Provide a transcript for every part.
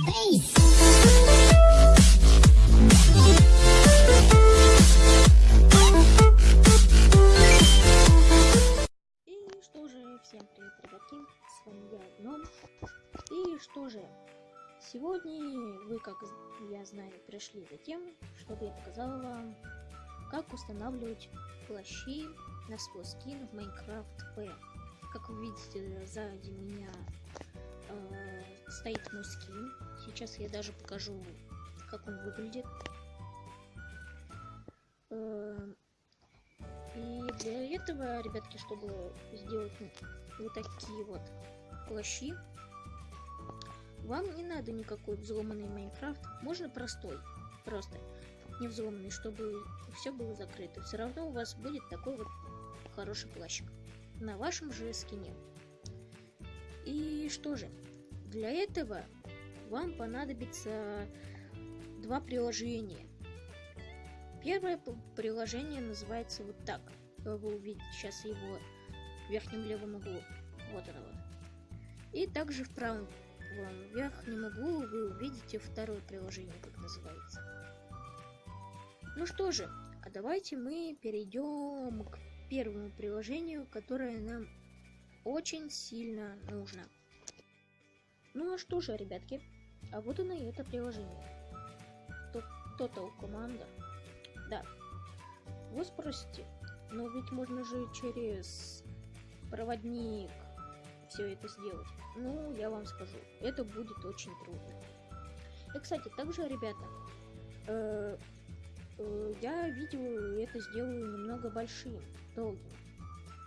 И что же, всем привет, ребятки, с вами я, Гном. И что же, сегодня вы, как я знаю, пришли за тем, чтобы я показал вам, как устанавливать плащи на свой скин в Minecraft P. Как вы видите, сзади меня э, стоит мой скин. Сейчас я даже покажу, как он выглядит. Э, и для этого, ребятки, чтобы сделать вот такие вот плащи, вам не надо никакой взломанный Майнкрафт, можно простой, просто не взломанный, чтобы все было закрыто. Все равно у вас будет такой вот хороший плащик на вашем же скине. И что же, для этого вам понадобится два приложения. Первое приложение называется вот так. Вы увидите сейчас его в верхнем левом углу. Вот оно вот. И также в правом в верхнем углу вы увидите второе приложение, как называется. Ну что же, а давайте мы перейдем к первому приложению, которое нам очень сильно нужно. Ну а что же, ребятки, а вот оно и это приложение. Total Commander. Да. Вы спросите, но ведь можно же через проводник все это сделать. Ну, я вам скажу, это будет очень трудно. И, кстати, также, ребята, э, э, я видео это сделаю немного большим, долгим.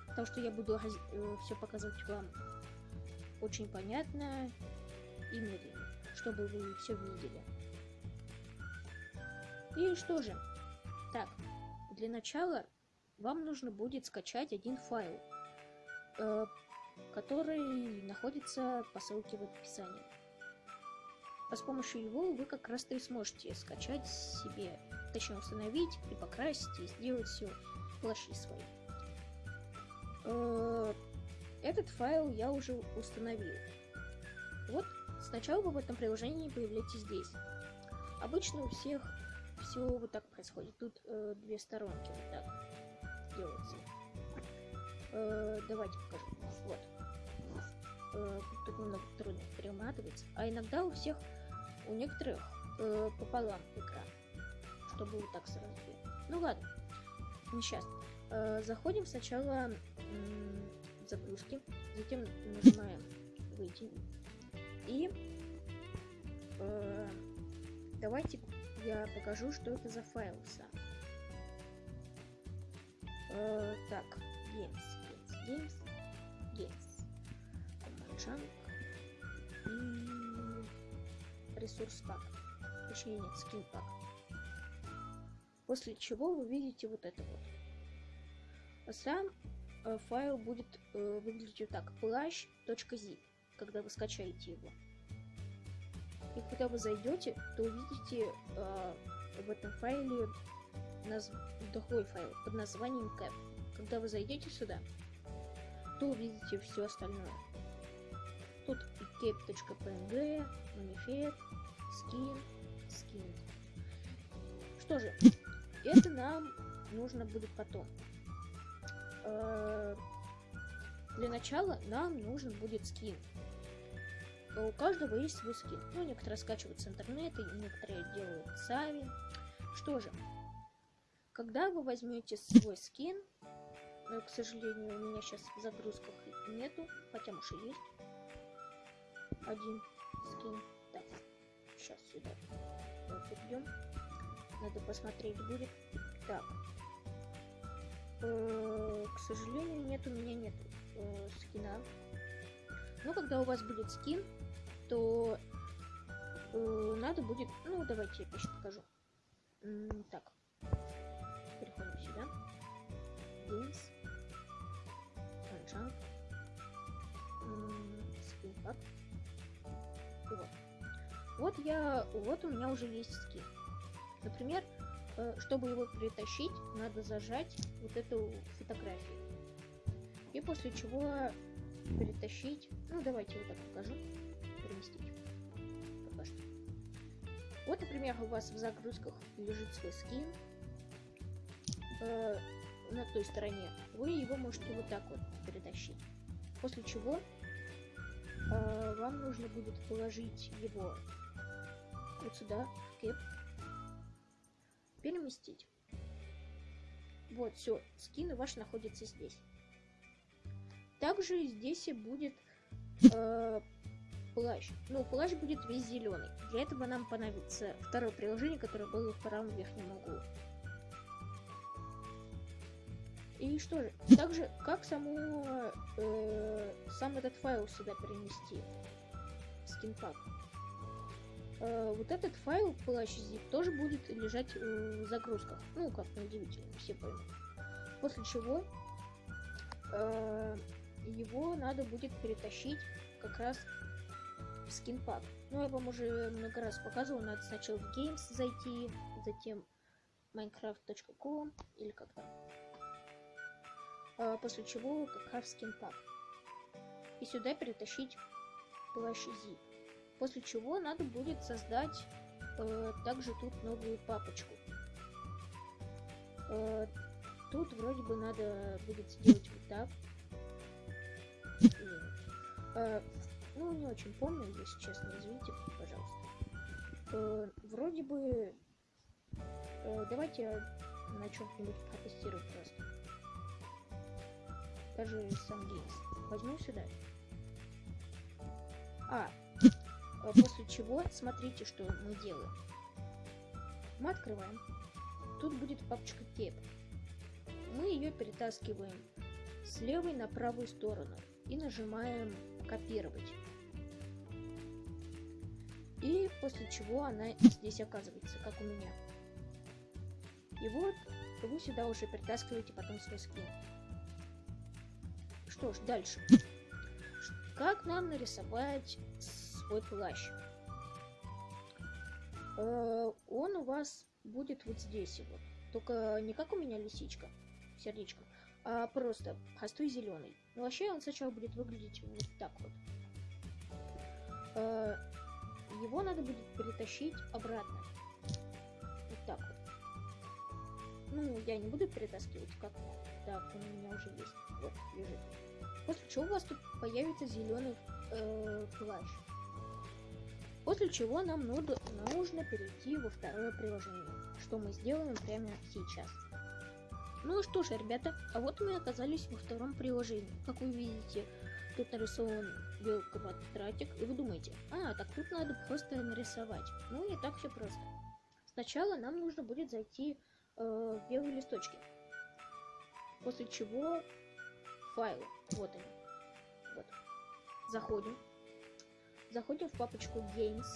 Потому что я буду э, все показывать вам очень понятно и медленно, чтобы вы все видели. И что же, так, для начала вам нужно будет скачать один файл, э, который находится по ссылке в описании. А с помощью его вы как раз-то и сможете скачать себе, точнее установить и покрасить и сделать все плащи свои. Э, этот файл я уже установил. Вот сначала вы в этом приложении появляетесь здесь. Обычно у всех все вот так происходит. Тут э, две сторонки вот так делаются. Э, давайте покажу. Вот. Э, тут немного трудно перематывать. А иногда у всех, у некоторых э, пополам экран. Чтобы вот так сразу. Ну ладно. Не сейчас. Э, заходим сначала загрузки. Затем нажимаем выйти. И э, давайте я покажу, что это за файл сам. Э, так, games, games, games, games. Command и ресурс пак. Точнее нет, скин пак. После чего вы видите вот это вот. А сам э, файл будет э, выглядеть вот так. плащ.zip, когда вы скачаете его. И когда вы зайдете, то увидите э, в этом файле наз... другой файл под названием cap. Когда вы зайдете сюда, то увидите все остальное. Тут и cap.png, manifest, skin, skin. Что же, это нам нужно будет потом. Э, для начала нам нужен будет скин у каждого есть свой скин. Ну, некоторые скачивают с интернета, некоторые делают сами. Что же, когда вы возьмете свой скин, но, к сожалению, у меня сейчас в загрузках нету, хотя может и есть один скин. Так, сейчас сюда вот идем. Надо посмотреть будет. Так, э, к сожалению, нет, у меня нет э, скина. Но когда у вас будет скин, то э, надо будет... Ну, давайте я сейчас покажу. М так. Переходим сюда. Games. Unjump. Скин Вот. Вот я... Вот у меня уже есть скин. Например, э, чтобы его притащить, надо зажать вот эту фотографию. И после чего перетащить. Ну, давайте вот так покажу переместить. Пока что. Вот, например, у вас в загрузках лежит свой скин э, на той стороне. Вы его можете вот так вот перетащить. После чего э, вам нужно будет положить его вот сюда, в кэп, переместить. Вот, все, скин ваш находится здесь. Также здесь и будет э, плащ. Ну, плащ будет весь зеленый. Для этого нам понадобится второе приложение, которое было в правом верхнем углу. И что же, также как саму, э, сам этот файл сюда перенести? Скинпак. Э, вот этот файл плащ тоже будет лежать в загрузках. Ну, как неудивительно, все поймут. После чего э, его надо будет перетащить как раз в скинпак. Ну, я вам уже много раз показывал, надо сначала в Games зайти, затем minecraft.com или как там. А, после чего как раз скинпак. И сюда перетащить плащ Z. После чего надо будет создать э, также тут новую папочку. Э, тут вроде бы надо будет сделать вот так. Э, ну, не очень помню, если честно, извините, пожалуйста. Э, вроде бы... Э, давайте на чем-нибудь протестирую просто. Даже сам геймс. Возьму сюда. А, э, после чего смотрите, что мы делаем. Мы открываем. Тут будет папочка кеп. Мы ее перетаскиваем с левой на правую сторону и нажимаем копировать. И после чего она здесь оказывается, как у меня. И вот вы сюда уже притаскиваете потом свой скин. Что ж, дальше. Как нам нарисовать свой плащ? Э, он у вас будет вот здесь вот. Только не как у меня лисичка, сердечко, а просто простой зеленый. Но вообще он сначала будет выглядеть вот так вот. Э, его надо будет перетащить обратно. Вот так вот. Ну, я не буду перетаскивать, как так, он у меня уже есть. Вот, лежит. После чего у вас тут появится зеленый э, плащ. После чего нам нужно, нужно перейти во второе приложение, что мы сделаем прямо сейчас. Ну что ж, ребята, а вот мы оказались во втором приложении. Как вы видите, тут нарисован белый квадратик, и вы думаете, а, так тут надо просто нарисовать. Ну, не так все просто. Сначала нам нужно будет зайти э, в белые листочки. После чего файлы. Вот они. Вот. Заходим. Заходим в папочку Games.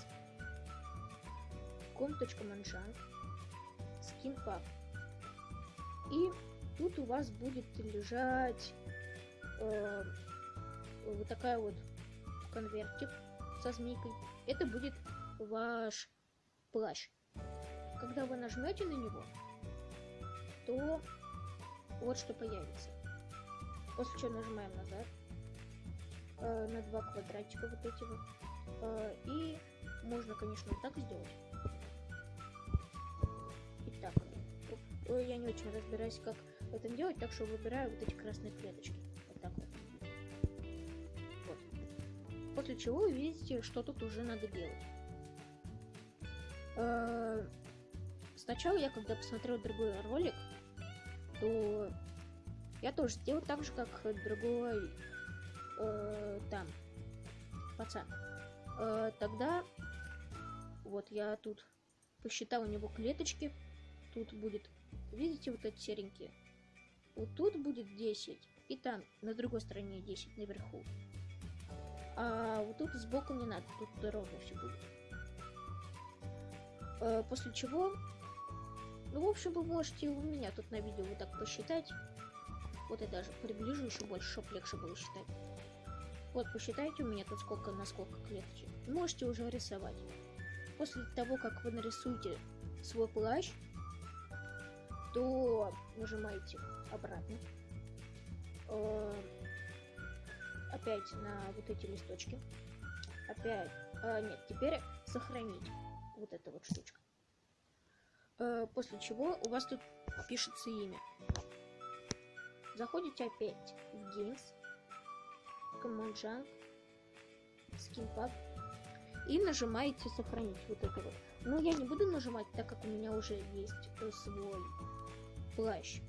com.manjang. Skinpack. И тут у вас будет лежать э, вот такая вот конвертик со змейкой. Это будет ваш плащ. Когда вы нажмете на него, то вот что появится. После чего нажимаем назад э, на два квадратика вот эти вот. Э, и можно, конечно, вот так сделать. Я не очень разбираюсь, как это делать, так что выбираю вот эти красные клеточки. Вот так вот. Вот. После чего вы видите, что тут уже надо делать. Э, сначала я, когда посмотрел другой ролик, то я тоже сделал так же, как другой э, там пацан. Э, тогда вот я тут посчитал у него клеточки. Тут будет, видите, вот эти серенькие. Вот тут будет 10. И там на другой стороне 10 наверху. А вот тут сбоку не надо, тут ровно все будет. Э, после чего, ну, в общем, вы можете у меня тут на видео вот так посчитать. Вот я даже приближу еще больше, чтобы легче было считать. Вот, посчитайте у меня тут сколько на сколько клеточек. Можете уже рисовать. После того, как вы нарисуете свой плащ, то нажимаете обратно. Э, опять на вот эти листочки. Опять. Э, нет, теперь сохранить. Вот эта вот штучка. Э, после чего у вас тут пишется имя. Заходите опять в Games, Command Junk, Skin Pack и нажимаете сохранить вот это вот. Но я не буду нажимать, так как у меня уже есть свой плащ.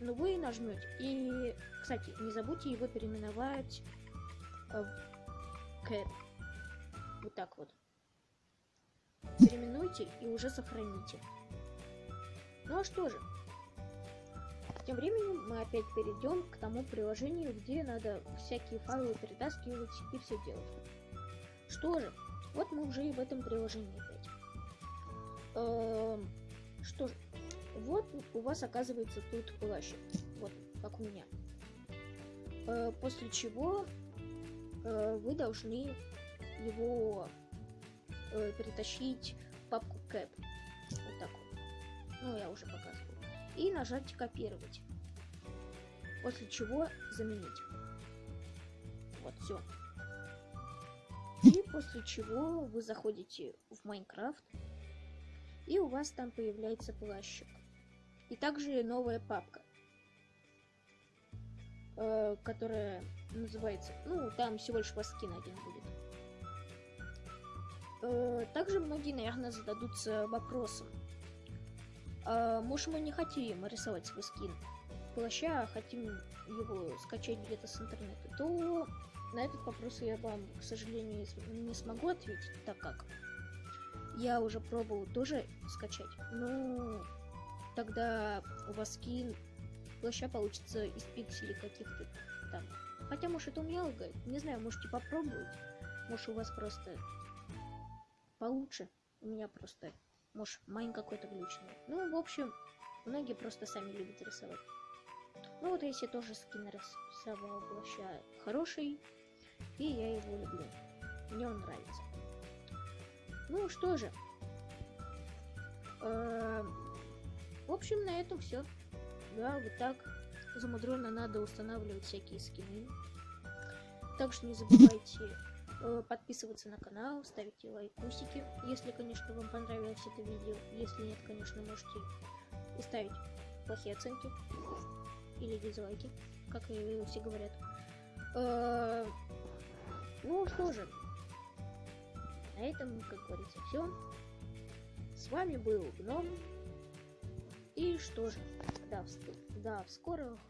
Но вы нажмете. И, кстати, не забудьте его переименовать э, в Кэп. Вот так вот. Переименуйте и уже сохраните. Ну а что же? Тем временем мы опять перейдем к тому приложению, где надо всякие файлы перетаскивать и все делать. Что же, вот мы уже и в этом приложении опять. Эм, что же, вот у вас оказывается тут плащ. Вот, как у меня. Э, после чего э, вы должны его э, перетащить в папку Cap. Вот так вот. Ну, я уже показывал. И нажать копировать. После чего заменить. Вот, все. И после чего вы заходите в Майнкрафт. И у вас там появляется плащик. И также новая папка, э, которая называется... Ну, там всего лишь вас скин один будет. Э, также многие, наверное, зададутся вопросом. Э, может, мы не хотим рисовать свой скин плаща, а хотим его скачать где-то с интернета, то на этот вопрос я вам, к сожалению, не смогу ответить, так как я уже пробовал тоже скачать, но тогда у вас скин плаща получится из пикселей каких-то там. Хотя, может, это у меня лагает. Не знаю, можете попробовать. Может, у вас просто получше. У меня просто, может, майн какой-то глючный. Ну, в общем, многие просто сами любят рисовать. Ну, вот если тоже скин рисовал плаща хороший, и я его люблю. Мне он нравится. Ну, что же. Эм, в общем, на этом все. Да, вот так замудренно надо устанавливать всякие скины. Также не забывайте э, подписываться на канал, ставить лайкусики, если, конечно, вам понравилось это видео. Если нет, конечно, можете и ставить плохие оценки или дизлайки, как и все говорят. Э, ну что же, на этом, как говорится, все. С вами был Гном. И что же, до скорых встреч.